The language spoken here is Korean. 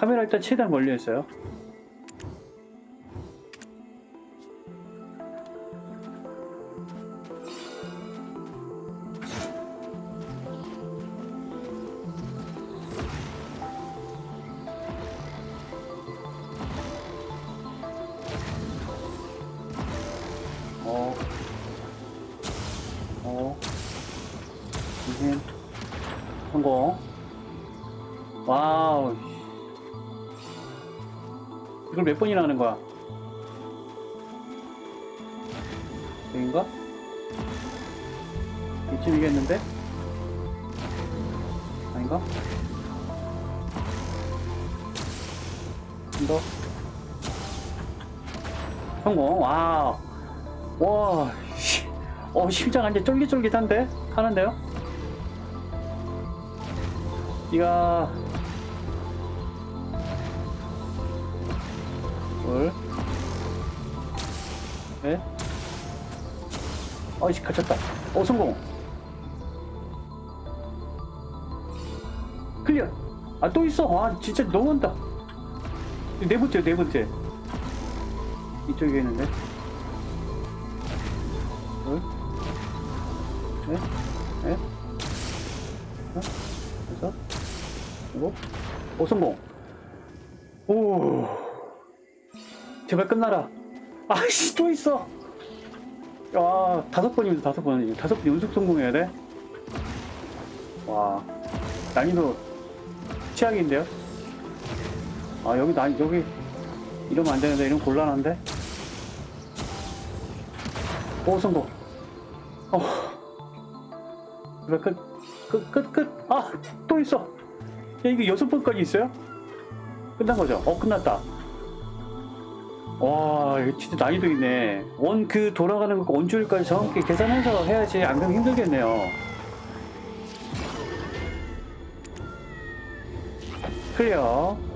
카메라 일단 최대한 멀리 했어요. 어, 어. 와우. 이걸 몇 번이나 하는 거야? 여긴가? 이쯤이겠는데? 아닌가? 좀 더. 성공. 와우. 와, 씨. 어, 심장 완전 쫄깃쫄깃한데? 하는데요? 이야. 넷. 어이씨, 갇혔다. 어, 성공. 클리어. 아, 또 있어. 아, 진짜 너무한다. 네 번째, 네 번째. 이쪽에 있는데. 둘, 넷, 넷, 다섯, 여섯, 일곱, 오, 성공. 오, 제발 끝나라. 아이씨, 또 있어. 야, 다섯 번이면 다섯 번이지. 다섯 번 연속 성공해야 돼? 와, 난이도 최악인데요? 아, 여기, 난, 여기, 이러면 안 되는데, 이러면 곤란한데? 오, 성공. 어. 왜 끝, 끝, 끝, 끝. 아, 또 있어. 야, 이거 여섯 번까지 있어요? 끝난 거죠? 어, 끝났다. 와, 진짜 난이도 있네. 원 그 돌아가는 거 원줄까지 정확히 계산해서 해야지. 안 그러면 힘들겠네요. 클리어.